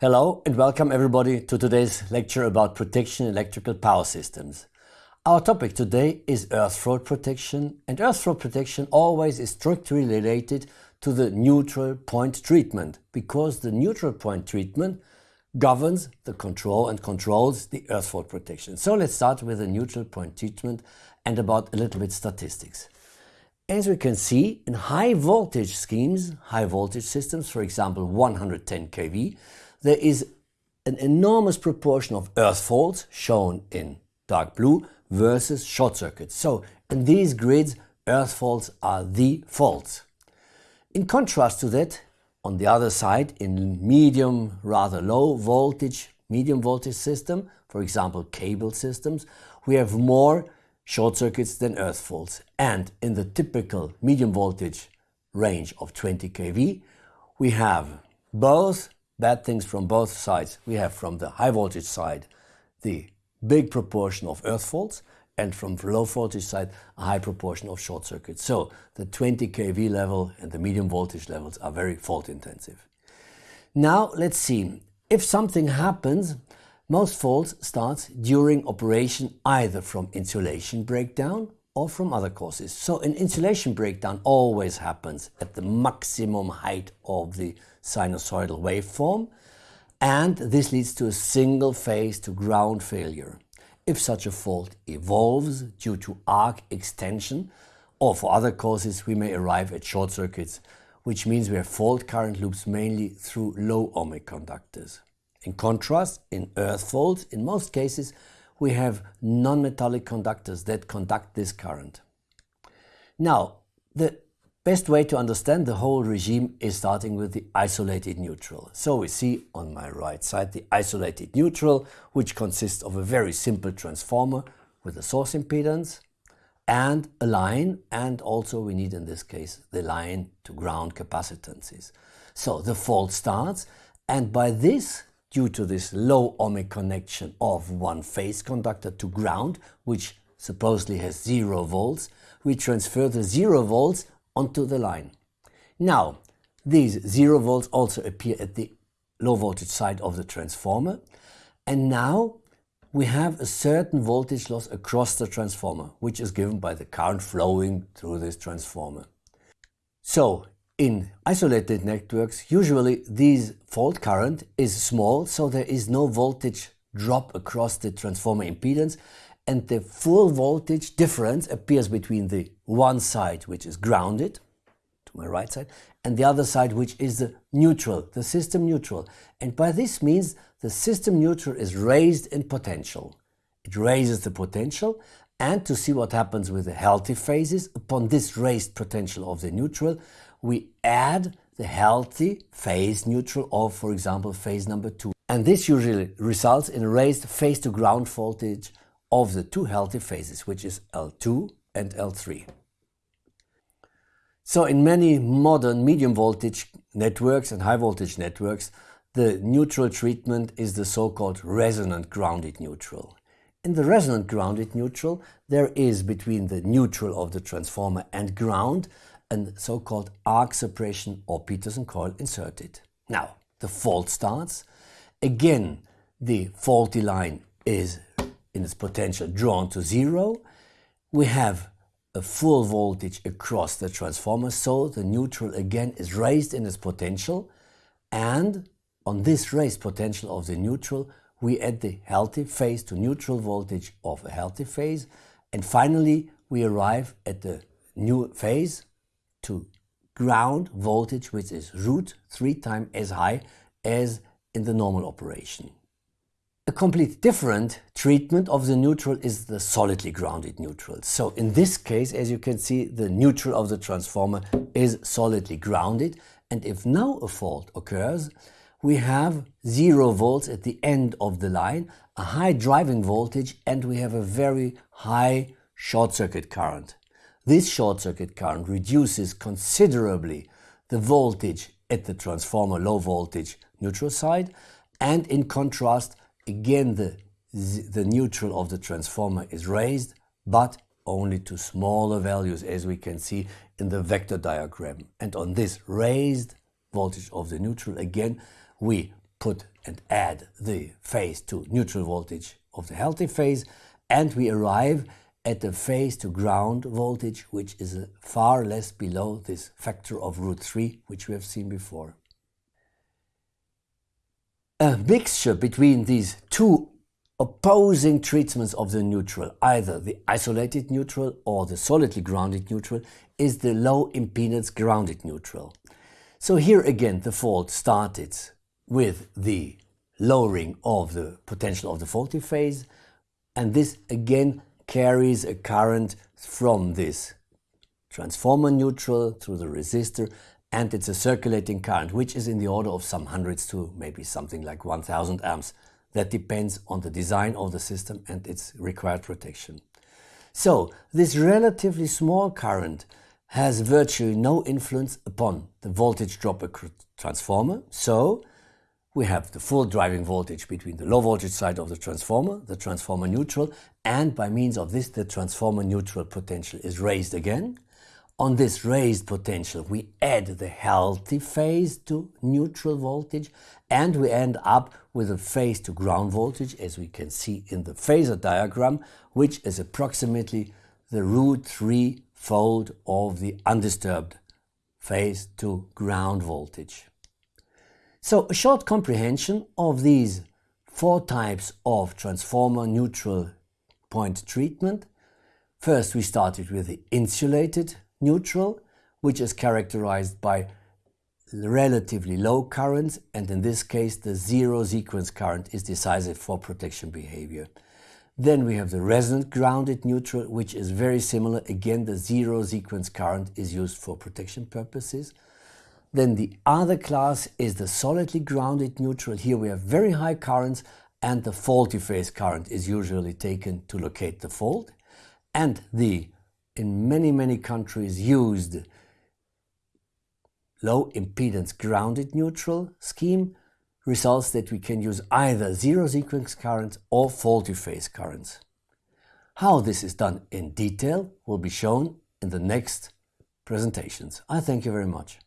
Hello and welcome everybody to today's lecture about protection electrical power systems. Our topic today is earth fault protection and earth fault protection always is strictly related to the neutral point treatment because the neutral point treatment governs the control and controls the earth fault protection. So let's start with the neutral point treatment and about a little bit statistics. As we can see, in high voltage schemes, high voltage systems, for example 110 kV, there is an enormous proportion of earth faults shown in dark blue versus short circuits. So in these grids, earth faults are the faults. In contrast to that, on the other side, in medium, rather low voltage, medium voltage system, for example cable systems, we have more short circuits than earth faults. And in the typical medium voltage range of 20 kV, we have both bad things from both sides. We have from the high voltage side the big proportion of earth faults and from the low voltage side a high proportion of short circuits. So the 20 kV level and the medium voltage levels are very fault intensive. Now let's see, if something happens, most faults start during operation either from insulation breakdown or from other causes. So an insulation breakdown always happens at the maximum height of the sinusoidal waveform and this leads to a single phase to ground failure. If such a fault evolves due to arc extension or for other causes we may arrive at short circuits which means we have fault current loops mainly through low ohmic conductors. In contrast, in earth faults, in most cases, we have non-metallic conductors that conduct this current. Now, the best way to understand the whole regime is starting with the isolated neutral. So we see on my right side the isolated neutral, which consists of a very simple transformer with a source impedance and a line, and also we need in this case the line to ground capacitances. So the fault starts, and by this due to this low ohmic connection of one phase conductor to ground, which supposedly has zero volts, we transfer the zero volts onto the line. Now, these zero volts also appear at the low voltage side of the transformer, and now we have a certain voltage loss across the transformer, which is given by the current flowing through this transformer. So in isolated networks, usually this fault current is small, so there is no voltage drop across the transformer impedance and the full voltage difference appears between the one side which is grounded, to my right side, and the other side which is the neutral, the system neutral. And by this means the system neutral is raised in potential. It raises the potential and to see what happens with the healthy phases, upon this raised potential of the neutral, we add the healthy phase neutral of, for example, phase number two. And this usually results in a raised phase to ground voltage of the two healthy phases, which is L2 and L3. So in many modern medium voltage networks and high voltage networks, the neutral treatment is the so-called resonant grounded neutral. In the resonant grounded neutral, there is between the neutral of the transformer and ground a so-called arc suppression or Petersen coil inserted. Now, the fault starts. Again, the faulty line is in its potential drawn to zero. We have a full voltage across the transformer, so the neutral again is raised in its potential and on this raised potential of the neutral we add the healthy phase to neutral voltage of a healthy phase and finally we arrive at the new phase to ground voltage which is root three times as high as in the normal operation. A completely different treatment of the neutral is the solidly grounded neutral. So in this case, as you can see, the neutral of the transformer is solidly grounded and if now a fault occurs, we have zero volts at the end of the line, a high driving voltage and we have a very high short circuit current. This short circuit current reduces considerably the voltage at the transformer low voltage neutral side and in contrast again the, the neutral of the transformer is raised but only to smaller values as we can see in the vector diagram. And on this raised voltage of the neutral again we put and add the phase to neutral voltage of the healthy phase and we arrive at the phase to ground voltage which is uh, far less below this factor of root 3 which we have seen before. A mixture between these two opposing treatments of the neutral, either the isolated neutral or the solidly grounded neutral, is the low impedance grounded neutral. So here again the fault started with the lowering of the potential of the faulty phase and this again carries a current from this transformer neutral through the resistor and it's a circulating current which is in the order of some hundreds to maybe something like 1000 amps. That depends on the design of the system and its required protection. So this relatively small current has virtually no influence upon the voltage drop across transformer. So we have the full driving voltage between the low voltage side of the transformer, the transformer neutral, and by means of this the transformer neutral potential is raised again. On this raised potential we add the healthy phase to neutral voltage and we end up with a phase to ground voltage as we can see in the phasor diagram which is approximately the root 3 fold of the undisturbed phase to ground voltage. So a short comprehension of these four types of transformer neutral point treatment. First we started with the insulated neutral which is characterized by relatively low currents and in this case the zero sequence current is decisive for protection behavior. Then we have the resonant grounded neutral, which is very similar. Again, the zero sequence current is used for protection purposes. Then the other class is the solidly grounded neutral. Here we have very high currents and the faulty phase current is usually taken to locate the fault. And the, in many, many countries used low impedance grounded neutral scheme results that we can use either zero sequence currents or faulty phase currents. How this is done in detail will be shown in the next presentations. I thank you very much.